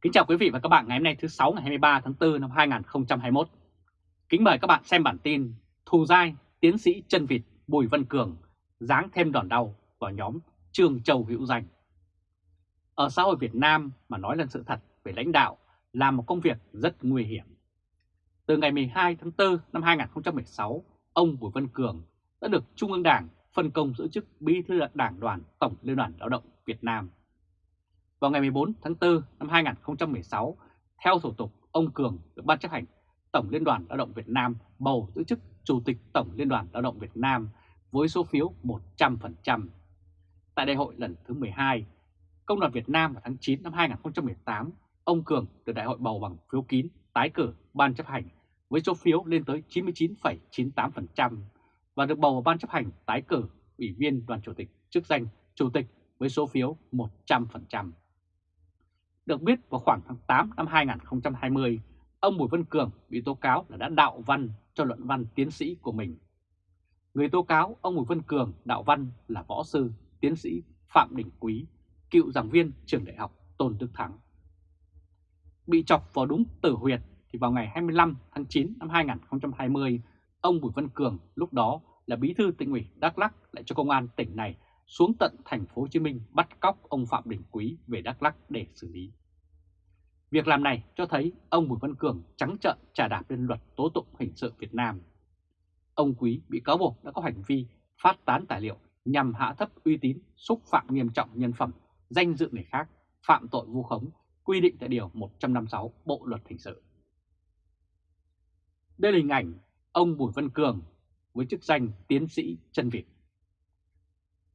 Kính chào quý vị và các bạn ngày hôm nay thứ 6 ngày 23 tháng 4 năm 2021. Kính mời các bạn xem bản tin Thù dai tiến sĩ chân vịt Bùi Văn Cường giáng thêm đòn đau vào nhóm Trương Châu Hữu Danh. Ở xã hội Việt Nam mà nói lên sự thật về lãnh đạo là một công việc rất nguy hiểm. Từ ngày 12 tháng 4 năm 2016, ông Bùi Văn Cường đã được Trung ương Đảng phân công giữ chức Bí thư Đảng đoàn Tổng Liên đoàn Lao động Việt Nam vào ngày 14 tháng 4 năm 2016, theo thủ tục, ông Cường được Ban chấp hành Tổng Liên đoàn Lao động Việt Nam bầu giữ chức Chủ tịch Tổng Liên đoàn Lao động Việt Nam với số phiếu 100%. Tại đại hội lần thứ 12, Công đoàn Việt Nam vào tháng 9 năm 2018, ông Cường được đại hội bầu bằng phiếu kín tái cử Ban chấp hành với số phiếu lên tới 99,98% và được bầu vào Ban chấp hành tái cử Ủy viên Đoàn Chủ tịch chức danh Chủ tịch với số phiếu 100%. Được biết vào khoảng tháng 8 năm 2020, ông Bùi Văn Cường bị tố cáo là đã đạo văn cho luận văn tiến sĩ của mình. Người tố cáo ông Bùi Văn Cường đạo văn là võ sư, tiến sĩ Phạm Đình Quý, cựu giảng viên trường đại học Tôn Đức Thắng. Bị chọc vào đúng tử huyệt thì vào ngày 25 tháng 9 năm 2020, ông Bùi Văn Cường lúc đó là bí thư tỉnh ủy Đắk Lắk lại cho công an tỉnh này xuống tận thành phố Hồ Chí Minh bắt cóc ông Phạm Đình Quý về Đắk Lắk để xử lý. Việc làm này cho thấy ông Bùi Văn Cường trắng trợn trà đạp lên luật tố tụng hình sự Việt Nam. Ông Quý bị cáo buộc đã có hành vi phát tán tài liệu nhằm hạ thấp uy tín, xúc phạm nghiêm trọng nhân phẩm, danh dự người khác, phạm tội vu khống, quy định tại Điều 156 Bộ Luật Hình sự. Đây là hình ảnh ông Bùi Văn Cường với chức danh tiến sĩ chân Việt.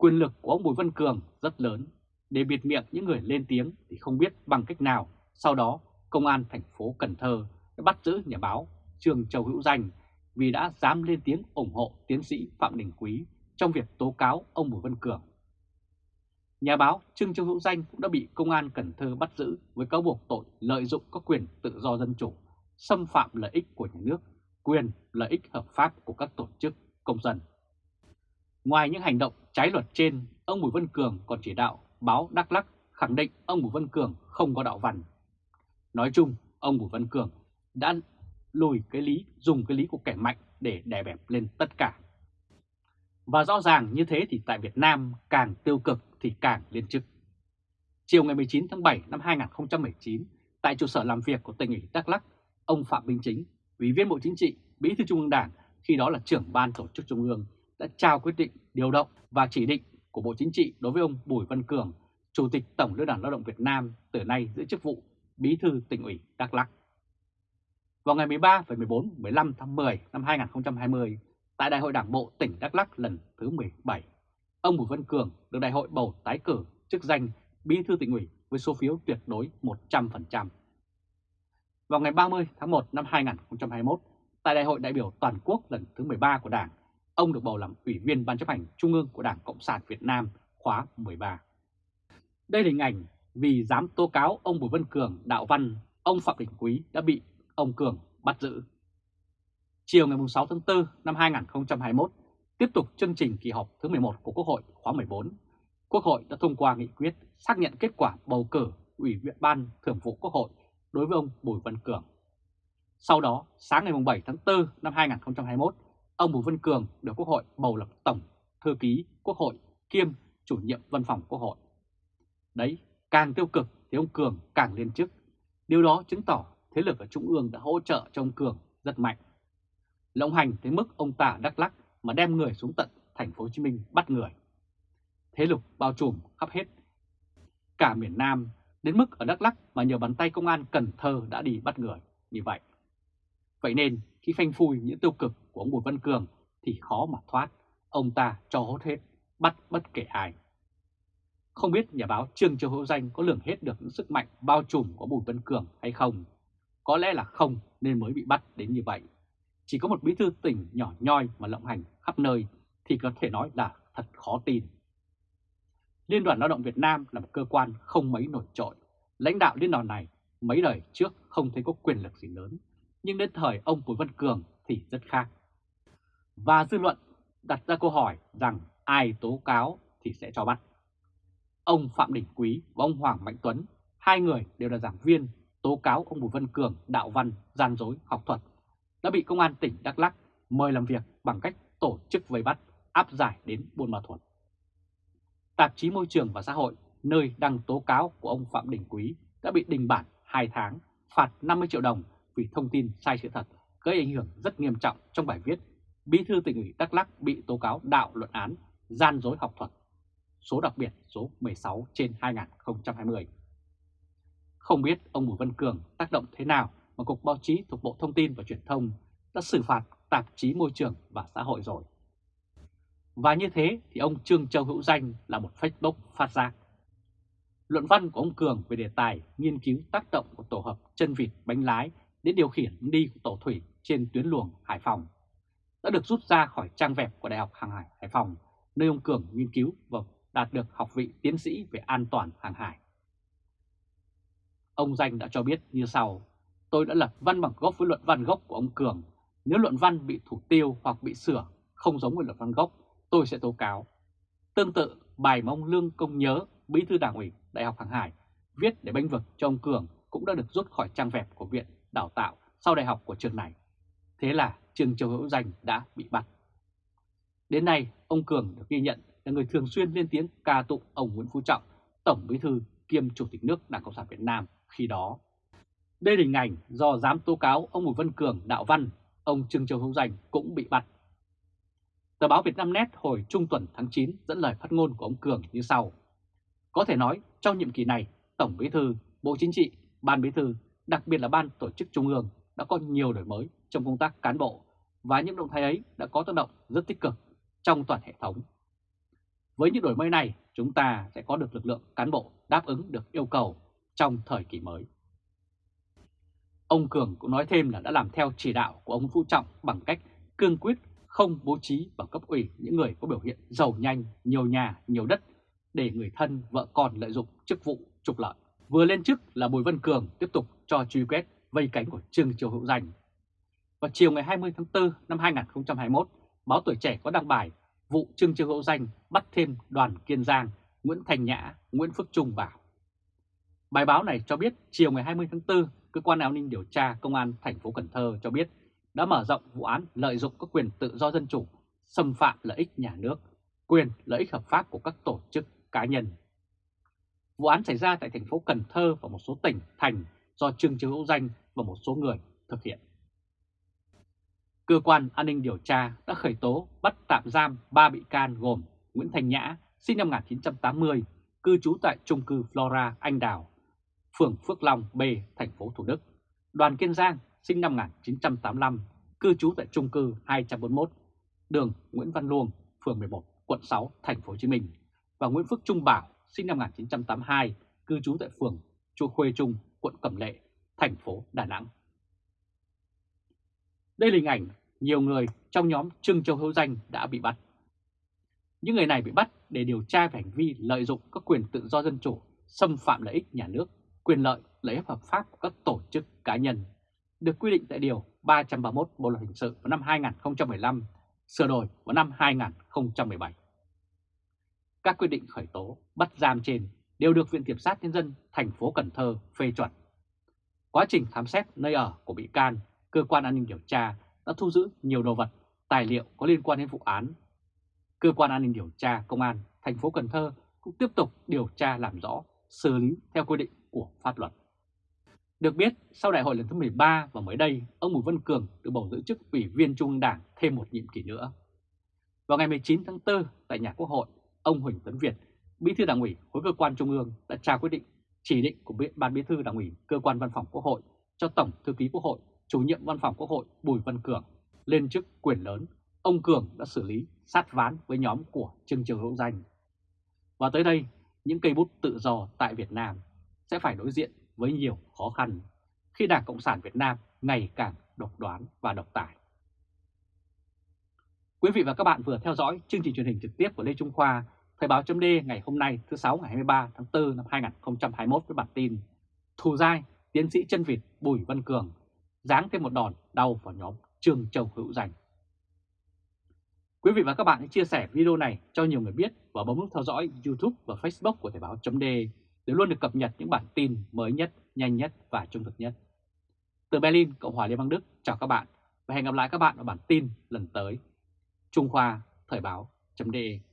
Quyền lực của ông Bùi Văn Cường rất lớn, để biệt miệng những người lên tiếng thì không biết bằng cách nào. Sau đó, Công an thành phố Cần Thơ đã bắt giữ nhà báo Trương Châu Hữu Danh vì đã dám lên tiếng ủng hộ tiến sĩ Phạm Đình Quý trong việc tố cáo ông Bùi Văn Cường. Nhà báo Trương Châu Hữu Danh cũng đã bị Công an Cần Thơ bắt giữ với cáo buộc tội lợi dụng các quyền tự do dân chủ, xâm phạm lợi ích của nhà nước, quyền lợi ích hợp pháp của các tổ chức công dân. Ngoài những hành động trái luật trên, ông Bùi Văn Cường còn chỉ đạo báo Đắk Lắk khẳng định ông Bùi Văn Cường không có đạo văn. Nói chung, ông Bùi Văn Cường đã lùi cái lý, dùng cái lý của kẻ mạnh để đè bẹp lên tất cả. Và rõ ràng như thế thì tại Việt Nam càng tiêu cực thì càng liên chức. Chiều ngày 19 tháng 7 năm 2019, tại trụ sở làm việc của tỉnh ủy Đắk Lắk, ông Phạm Minh Chính, Ủy viên Bộ Chính trị, Bí thư Trung ương Đảng, khi đó là trưởng ban tổ chức Trung ương, đã trao quyết định điều động và chỉ định của Bộ Chính trị đối với ông Bùi Văn Cường, Chủ tịch Tổng Liên đoàn Lao động Việt Nam từ nay giữ chức vụ Bí thư tỉnh ủy Đắk Lắk. Vào ngày 13 và 14, 15 tháng 10 năm 2020, tại Đại hội Đảng bộ tỉnh Đắk Lắk lần thứ 17, ông Bùi Văn Cường được đại hội bầu tái cử chức danh Bí thư tỉnh ủy với số phiếu tuyệt đối 100%. Vào ngày 30 tháng 1 năm 2021, tại Đại hội đại biểu toàn quốc lần thứ 13 của Đảng, ông được bầu làm Ủy viên Ban chấp hành Trung ương của Đảng Cộng sản Việt Nam khóa 13. Đây là hình ảnh vì dám tố cáo ông Bùi Văn Cường đạo văn, ông Phạm Đình Quý đã bị ông Cường bắt giữ. Chiều ngày 6 tháng 4 năm 2021, tiếp tục chương trình kỳ họp thứ 11 của Quốc hội khóa 14, Quốc hội đã thông qua nghị quyết xác nhận kết quả bầu cử Ủy viên Ban Thường vụ Quốc hội đối với ông Bùi Văn Cường. Sau đó, sáng ngày 7 tháng 4 năm 2021, ông Bùi Văn Cường được Quốc hội bầu làm Tổng Thư ký Quốc hội kiêm chủ nhiệm văn phòng Quốc hội. Đấy, càng tiêu cực thì ông Cường càng lên chức. Điều đó chứng tỏ thế lực ở Trung ương đã hỗ trợ cho ông Cường rất mạnh. Lộng hành tới mức ông ta Đắk Lắc mà đem người xuống tận thành phố Hồ Chí Minh bắt người. Thế lực bao trùm khắp hết cả miền Nam đến mức ở Đắk Lắc mà nhờ bàn tay công an Cần Thơ đã đi bắt người như vậy. Vậy nên khi phanh phui những tiêu cực của ông Bùi Văn Cường thì khó mà thoát, ông ta cho hốt hết, bắt bất kể ai. Không biết nhà báo Trương Châu Hữu Danh có lường hết được những sức mạnh bao trùm của Bùi Văn Cường hay không? Có lẽ là không nên mới bị bắt đến như vậy. Chỉ có một bí thư tỉnh nhỏ nhoi mà lộng hành khắp nơi thì có thể nói là thật khó tin. Liên đoàn Lao động Việt Nam là một cơ quan không mấy nổi trội. Lãnh đạo liên đoàn này mấy đời trước không thấy có quyền lực gì lớn, nhưng đến thời ông Bùi Văn Cường thì rất khác. Và dư luận đặt ra câu hỏi rằng ai tố cáo thì sẽ cho bắt. Ông Phạm Đình Quý và ông Hoàng Mạnh Tuấn hai người đều là giảng viên tố cáo ông Bùi Văn Cường đạo văn, gian dối, học thuật, đã bị Công an tỉnh Đắk lắc mời làm việc bằng cách tổ chức vây bắt, áp giải đến Buôn Ma Thuột. Tạp chí Môi trường và Xã hội, nơi đăng tố cáo của ông Phạm Đình Quý đã bị đình bản 2 tháng, phạt 50 triệu đồng vì thông tin sai sự thật, gây ảnh hưởng rất nghiêm trọng trong bài viết Bí thư tỉnh ủy Đắk lắc bị tố cáo đạo luận án, gian dối học thuật, số đặc biệt số 16 trên 2020. Không biết ông Bùi Văn Cường tác động thế nào mà Cục Báo chí thuộc Bộ Thông tin và Truyền thông đã xử phạt tạp chí Môi trường và Xã hội rồi. Và như thế thì ông Trương Châu Hữu Danh là một Facebook phát ra. Luận văn của ông Cường về đề tài nghiên cứu tác động của tổ hợp chân vịt bánh lái đến điều khiển đi của tổ thủy trên tuyến luồng Hải Phòng đã được rút ra khỏi trang web của Đại học Hàng hải Hải Phòng, nơi ông Cường nghiên cứu và đạt được học vị tiến sĩ về an toàn hàng hải. Ông Danh đã cho biết như sau, tôi đã lập văn bằng gốc với luận văn gốc của ông Cường. Nếu luận văn bị thủ tiêu hoặc bị sửa không giống với luận văn gốc, tôi sẽ tố cáo. Tương tự, bài mà ông Lương Công Nhớ, bí thư đảng ủy Đại học Hàng hải, viết để bênh vực cho ông Cường cũng đã được rút khỏi trang web của Viện Đào tạo sau đại học của trường này. Thế là Trương Châu Hữu Danh đã bị bắt. Đến nay, ông Cường được ghi nhận là người thường xuyên lên tiếng ca tụng ông Nguyễn Phú Trọng, Tổng Bí thư kiêm Chủ tịch nước Đảng Cộng sản Việt Nam khi đó. Đây là hình ảnh do dám tố cáo ông Bùi Văn Cường đạo văn, ông Trương Châu Hữu Danh cũng bị bắt. Tờ báo Việt Nam Net hồi trung tuần tháng 9 dẫn lời phát ngôn của ông Cường như sau. Có thể nói trong nhiệm kỳ này, Tổng Bí thư, Bộ Chính trị, Ban Bí thư, đặc biệt là Ban Tổ chức Trung ương đã có nhiều đổi mới trong công tác cán bộ và những động thái ấy đã có tác động rất tích cực trong toàn hệ thống. Với những đổi mới này, chúng ta sẽ có được lực lượng cán bộ đáp ứng được yêu cầu trong thời kỳ mới. Ông Cường cũng nói thêm là đã làm theo chỉ đạo của ông Phú Trọng bằng cách cương quyết không bố trí vào cấp ủy những người có biểu hiện giàu nhanh, nhiều nhà, nhiều đất để người thân, vợ con lợi dụng chức vụ trục lợi. Vừa lên chức là Bùi Văn Cường tiếp tục cho truy quét vây cánh của Trương Triều Hữu Danh. Vào chiều ngày 20 tháng 4 năm 2021, báo Tuổi Trẻ có đăng bài vụ Trương Trương Hữu Danh bắt thêm đoàn Kiên Giang, Nguyễn Thành Nhã, Nguyễn Phước Trung vào. Bài báo này cho biết chiều ngày 20 tháng 4, cơ quan an ninh điều tra công an thành phố Cần Thơ cho biết đã mở rộng vụ án lợi dụng các quyền tự do dân chủ, xâm phạm lợi ích nhà nước, quyền lợi ích hợp pháp của các tổ chức cá nhân. Vụ án xảy ra tại thành phố Cần Thơ và một số tỉnh, thành do Trương Trương Hữu Danh và một số người thực hiện. Cơ quan an ninh điều tra đã khởi tố bắt tạm giam 3 bị can gồm Nguyễn Thành Nhã, sinh năm 1980, cư trú tại trung cư Flora Anh Đào, phường Phước Long B, thành phố Thủ Đức. Đoàn Kiên Giang, sinh năm 1985, cư trú tại trung cư 241, đường Nguyễn Văn Luông, phường 11, quận 6, thành phố Hồ Chí Minh và Nguyễn Phước Trung Bảo, sinh năm 1982, cư trú tại phường Chu Khuê Trung, quận Cẩm Lệ, thành phố Đà Nẵng. Đây là hình ảnh nhiều người trong nhóm Trương Châu Hữu Danh đã bị bắt. Những người này bị bắt để điều tra về hành vi lợi dụng các quyền tự do dân chủ, xâm phạm lợi ích nhà nước, quyền lợi, lợi ích hợp pháp của các tổ chức cá nhân, được quy định tại Điều 331 Bộ Luật Hình sự vào năm 2015, sửa đổi vào năm 2017. Các quyết định khởi tố, bắt giam trên đều được Viện Kiểm sát Nhân dân thành phố Cần Thơ phê chuẩn. Quá trình khám xét nơi ở của bị can, cơ quan an ninh điều tra đã thu giữ nhiều đồ vật, tài liệu có liên quan đến vụ án. Cơ quan an ninh điều tra công an thành phố Cần Thơ cũng tiếp tục điều tra làm rõ, xử lý theo quy định của pháp luật. Được biết, sau đại hội lần thứ 13 và mới đây, ông Bùi Văn Cường được bầu giữ chức ủy viên Trung ương Đảng thêm một nhiệm kỳ nữa. Vào ngày 19 tháng 4 tại nhà Quốc hội, ông Huỳnh Tấn Việt, Bí thư Đảng ủy khối cơ quan Trung ương đã trao quyết định chỉ định của Ban Bí thư Đảng ủy cơ quan Văn phòng Quốc hội cho Tổng thư ký Quốc hội chủ nhiệm văn phòng Quốc hội Bùi Văn Cường lên chức quyền lớn, ông Cường đã xử lý sát ván với nhóm của Trương Trường Hữu Danh. Và tới đây, những cây bút tự do tại Việt Nam sẽ phải đối diện với nhiều khó khăn khi Đảng Cộng sản Việt Nam ngày càng độc đoán và độc tài. Quý vị và các bạn vừa theo dõi chương trình truyền hình trực tiếp của Lê Trung Khoa, Thời báo chấm ngày hôm nay thứ 6 ngày 23 tháng 4 năm 2021 với bản tin Thù dai, tiến sĩ chân vịt Bùi Văn Cường giáng thêm một đòn đau vào nhóm Trương Châu Hữu Danh. Quý vị và các bạn hãy chia sẻ video này cho nhiều người biết và bấm nút theo dõi YouTube và Facebook của Thời báo .de để luôn được cập nhật những bản tin mới nhất, nhanh nhất và trung thực nhất. Từ Berlin, Cộng hòa Liên bang Đức, chào các bạn và hẹn gặp lại các bạn ở bản tin lần tới. Trung Khoa, Thời Báo .de.